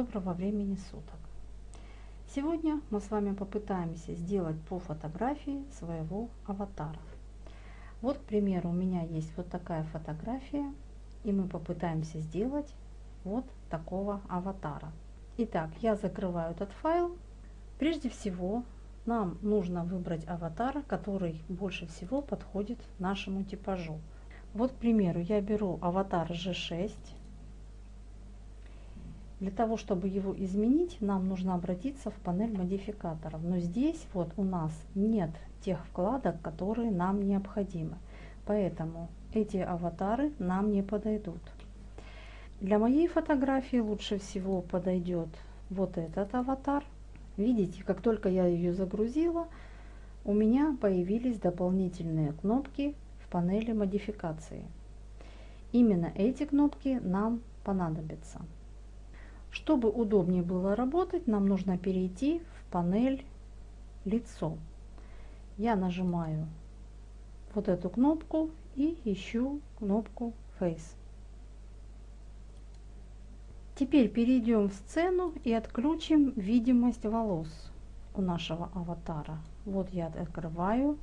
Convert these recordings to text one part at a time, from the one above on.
Доброго времени суток! Сегодня мы с вами попытаемся сделать по фотографии своего аватара. Вот, к примеру, у меня есть вот такая фотография, и мы попытаемся сделать вот такого аватара. Итак, я закрываю этот файл. Прежде всего, нам нужно выбрать аватар, который больше всего подходит нашему типажу. Вот, к примеру, я беру аватар G6 для того, чтобы его изменить, нам нужно обратиться в панель модификаторов. Но здесь вот у нас нет тех вкладок, которые нам необходимы. Поэтому эти аватары нам не подойдут. Для моей фотографии лучше всего подойдет вот этот аватар. Видите, как только я ее загрузила, у меня появились дополнительные кнопки в панели модификации. Именно эти кнопки нам понадобятся. Чтобы удобнее было работать, нам нужно перейти в панель «Лицо». Я нажимаю вот эту кнопку и ищу кнопку Face. Теперь перейдем в сцену и отключим видимость волос у нашего аватара. Вот я открываю,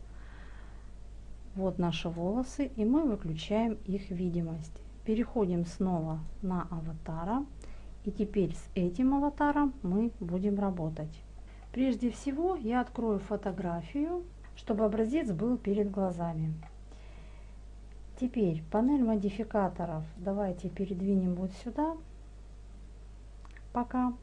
вот наши волосы, и мы выключаем их видимость. Переходим снова на аватара и теперь с этим аватаром мы будем работать. Прежде всего я открою фотографию, чтобы образец был перед глазами. Теперь панель модификаторов давайте передвинем вот сюда. Пока.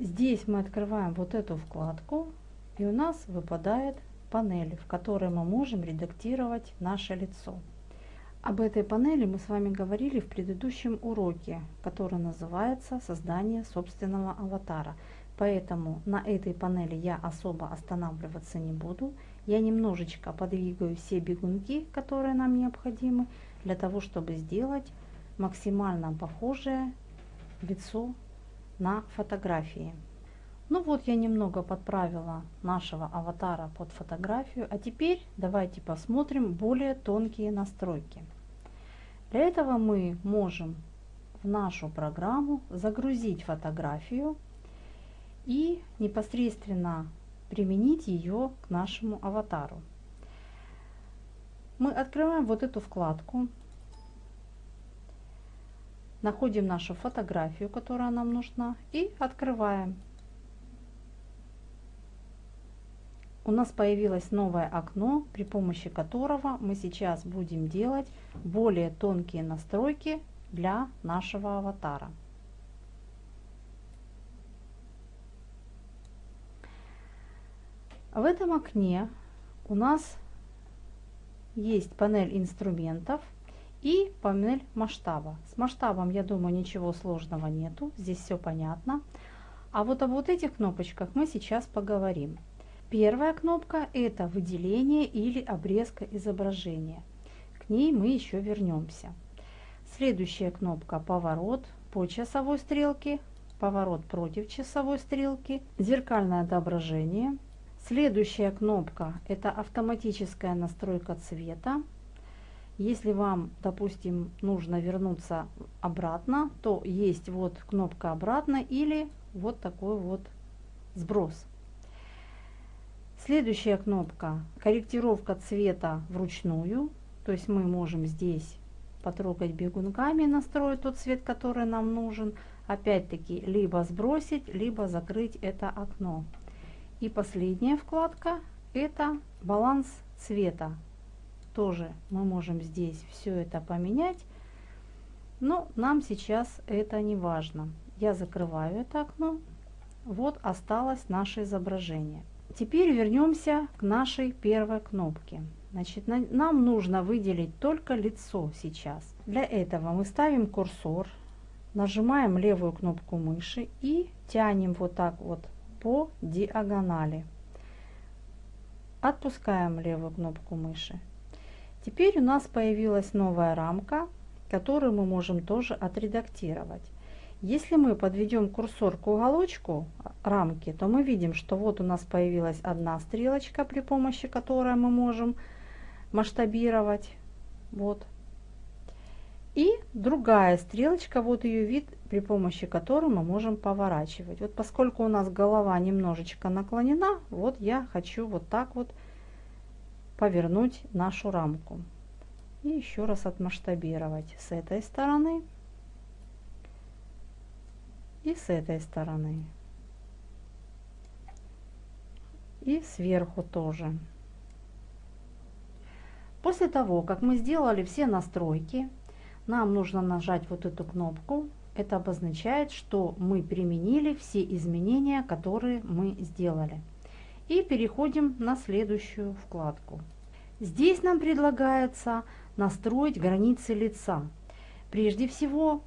Здесь мы открываем вот эту вкладку и у нас выпадает панель, в которой мы можем редактировать наше лицо. Об этой панели мы с вами говорили в предыдущем уроке, который называется «Создание собственного аватара». Поэтому на этой панели я особо останавливаться не буду. Я немножечко подвигаю все бегунки, которые нам необходимы, для того, чтобы сделать максимально похожее лицо на фотографии. Ну вот я немного подправила нашего аватара под фотографию, а теперь давайте посмотрим более тонкие настройки. Для этого мы можем в нашу программу загрузить фотографию и непосредственно применить ее к нашему аватару. Мы открываем вот эту вкладку, находим нашу фотографию, которая нам нужна, и открываем. У нас появилось новое окно, при помощи которого мы сейчас будем делать более тонкие настройки для нашего аватара. В этом окне у нас есть панель инструментов и панель масштаба. С масштабом, я думаю, ничего сложного нету, здесь все понятно. А вот об вот этих кнопочках мы сейчас поговорим. Первая кнопка – это выделение или обрезка изображения. К ней мы еще вернемся. Следующая кнопка – поворот по часовой стрелке, поворот против часовой стрелки, зеркальное отображение. Следующая кнопка – это автоматическая настройка цвета. Если вам, допустим, нужно вернуться обратно, то есть вот кнопка обратно или вот такой вот сброс. Следующая кнопка корректировка цвета вручную. То есть мы можем здесь потрогать бегунками, настроить тот цвет, который нам нужен. Опять-таки, либо сбросить, либо закрыть это окно. И последняя вкладка – это баланс цвета. Тоже мы можем здесь все это поменять, но нам сейчас это не важно. Я закрываю это окно. Вот осталось наше изображение. Теперь вернемся к нашей первой кнопке. Значит, на, нам нужно выделить только лицо сейчас. Для этого мы ставим курсор, нажимаем левую кнопку мыши и тянем вот так вот по диагонали. Отпускаем левую кнопку мыши. Теперь у нас появилась новая рамка, которую мы можем тоже отредактировать. Если мы подведем курсор к уголочку рамки, то мы видим, что вот у нас появилась одна стрелочка, при помощи которой мы можем масштабировать. Вот. И другая стрелочка, вот ее вид, при помощи которой мы можем поворачивать. Вот поскольку у нас голова немножечко наклонена, вот я хочу вот так вот повернуть нашу рамку. И еще раз отмасштабировать с этой стороны и с этой стороны. И сверху тоже. После того, как мы сделали все настройки, нам нужно нажать вот эту кнопку. Это обозначает, что мы применили все изменения, которые мы сделали. И переходим на следующую вкладку. Здесь нам предлагается настроить границы лица. Прежде всего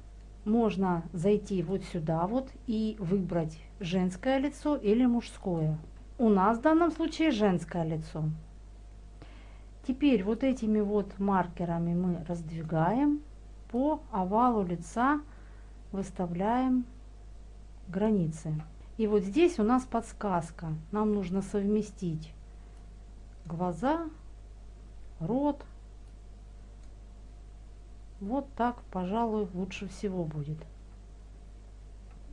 можно зайти вот сюда вот и выбрать женское лицо или мужское. У нас в данном случае женское лицо. Теперь вот этими вот маркерами мы раздвигаем по овалу лица выставляем границы. И вот здесь у нас подсказка. Нам нужно совместить глаза, рот. Вот так, пожалуй, лучше всего будет.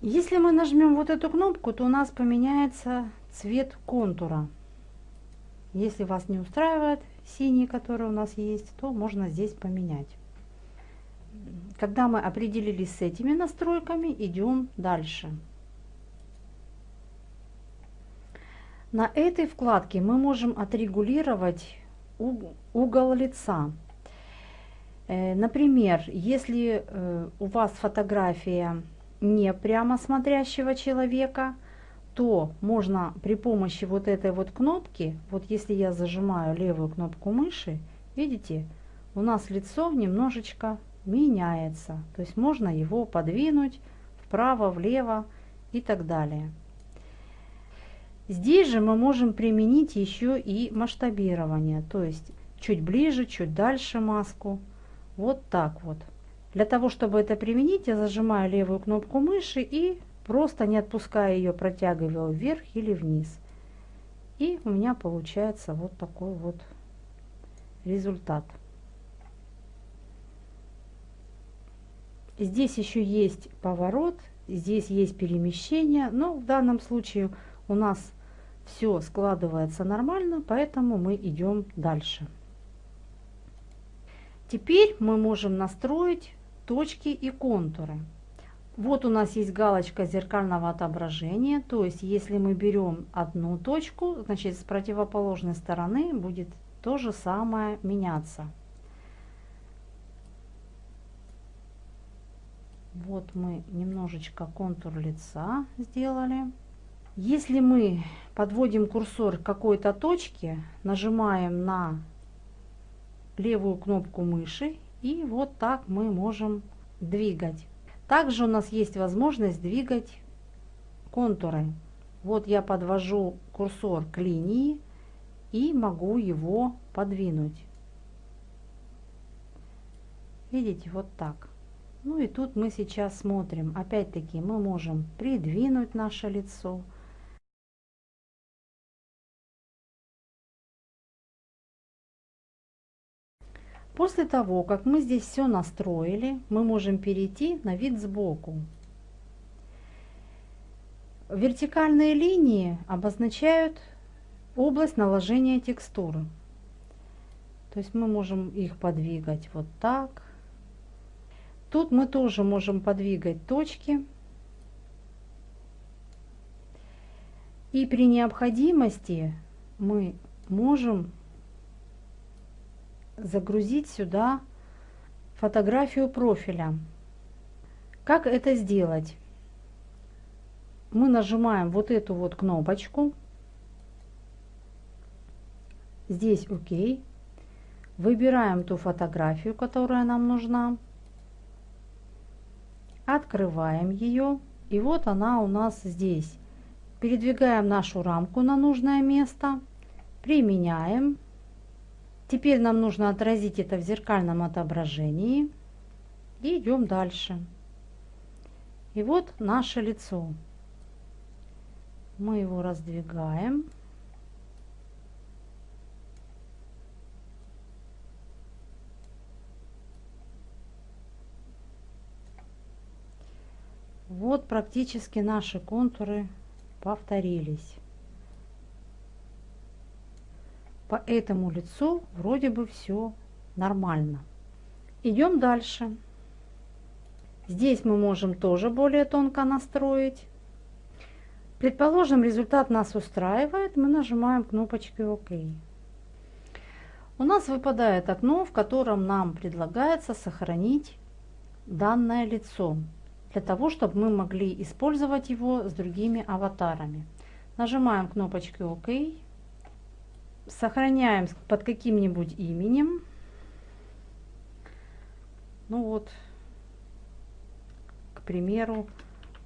Если мы нажмем вот эту кнопку, то у нас поменяется цвет контура. Если вас не устраивает синий, который у нас есть, то можно здесь поменять. Когда мы определились с этими настройками, идем дальше. На этой вкладке мы можем отрегулировать угол лица. Э, например, если э, у вас фотография не прямо смотрящего человека, то можно при помощи вот этой вот кнопки, вот если я зажимаю левую кнопку мыши, видите, у нас лицо немножечко меняется. То есть можно его подвинуть вправо, влево и так далее. Здесь же мы можем применить еще и масштабирование, то есть чуть ближе, чуть дальше маску. Вот так вот. Для того, чтобы это применить, я зажимаю левую кнопку мыши и просто не отпуская ее, протягиваю вверх или вниз. И у меня получается вот такой вот результат. Здесь еще есть поворот, здесь есть перемещение, но в данном случае у нас все складывается нормально, поэтому мы идем дальше. Теперь мы можем настроить точки и контуры. Вот у нас есть галочка зеркального отображения, то есть если мы берем одну точку, значит с противоположной стороны будет то же самое меняться. Вот мы немножечко контур лица сделали. Если мы подводим курсор к какой-то точке, нажимаем на левую кнопку мыши и вот так мы можем двигать. Также у нас есть возможность двигать контуры. Вот я подвожу курсор к линии и могу его подвинуть. Видите, вот так. Ну и тут мы сейчас смотрим, опять-таки мы можем придвинуть наше лицо. После того, как мы здесь все настроили, мы можем перейти на вид сбоку. Вертикальные линии обозначают область наложения текстуры. То есть мы можем их подвигать вот так, Тут мы тоже можем подвигать точки. И при необходимости мы можем загрузить сюда фотографию профиля. Как это сделать? Мы нажимаем вот эту вот кнопочку. Здесь ОК. Выбираем ту фотографию, которая нам нужна. Открываем ее. И вот она у нас здесь. Передвигаем нашу рамку на нужное место. Применяем. Теперь нам нужно отразить это в зеркальном отображении. И идем дальше. И вот наше лицо. Мы его раздвигаем. Вот практически наши контуры повторились. По этому лицу вроде бы все нормально. Идем дальше. Здесь мы можем тоже более тонко настроить. Предположим, результат нас устраивает, мы нажимаем кнопочку ОК. У нас выпадает окно, в котором нам предлагается сохранить данное лицо, для того, чтобы мы могли использовать его с другими аватарами. Нажимаем кнопочку ОК, сохраняем под каким-нибудь именем. Ну вот, к примеру,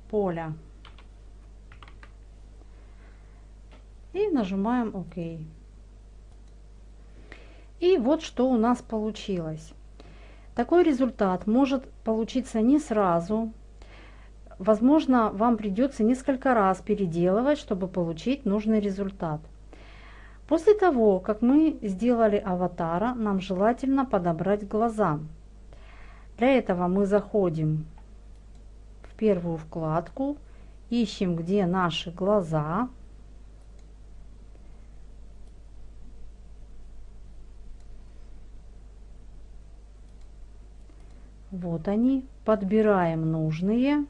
Поля. И нажимаем ОК. И вот что у нас получилось. Такой результат может получиться не сразу. Возможно, вам придется несколько раз переделывать, чтобы получить нужный результат. После того, как мы сделали аватара, нам желательно подобрать глаза. Для этого мы заходим в первую вкладку, ищем, где наши глаза, Вот они. Подбираем нужные.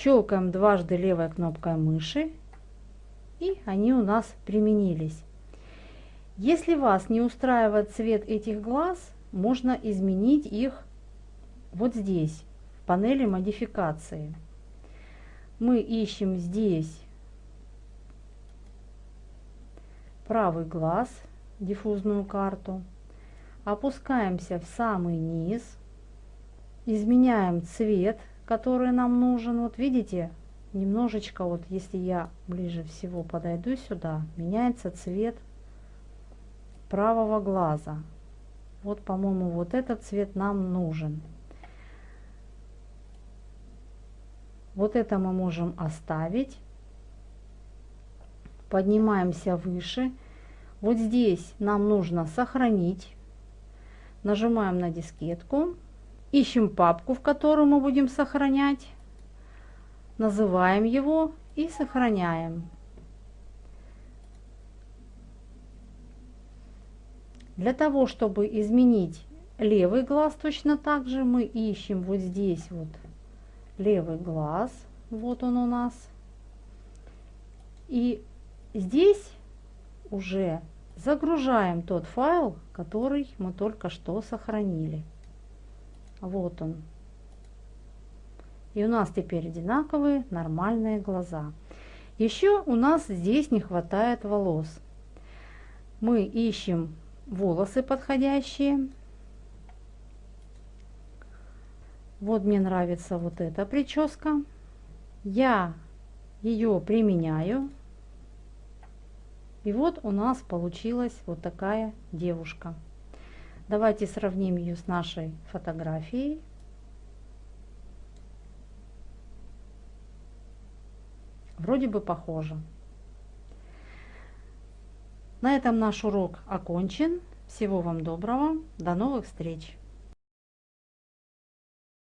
Щелкаем дважды левой кнопкой мыши. И они у нас применились. Если вас не устраивает цвет этих глаз, можно изменить их вот здесь, в панели модификации. Мы ищем здесь правый глаз – диффузную карту. Опускаемся в самый низ. Изменяем цвет, который нам нужен. Вот видите, немножечко, вот если я ближе всего подойду сюда, меняется цвет правого глаза. Вот, по-моему, вот этот цвет нам нужен. Вот это мы можем оставить. Поднимаемся выше. Вот здесь нам нужно сохранить. Нажимаем на дискетку. Ищем папку, в которую мы будем сохранять. Называем его и сохраняем. Для того, чтобы изменить левый глаз точно так же, мы ищем вот здесь вот левый глаз. Вот он у нас. И здесь уже загружаем тот файл, который мы только что сохранили. Вот он. И у нас теперь одинаковые нормальные глаза. Еще у нас здесь не хватает волос. Мы ищем волосы подходящие. Вот мне нравится вот эта прическа. Я ее применяю и вот у нас получилась вот такая девушка. Давайте сравним ее с нашей фотографией. Вроде бы похоже. На этом наш урок окончен. Всего вам доброго. До новых встреч!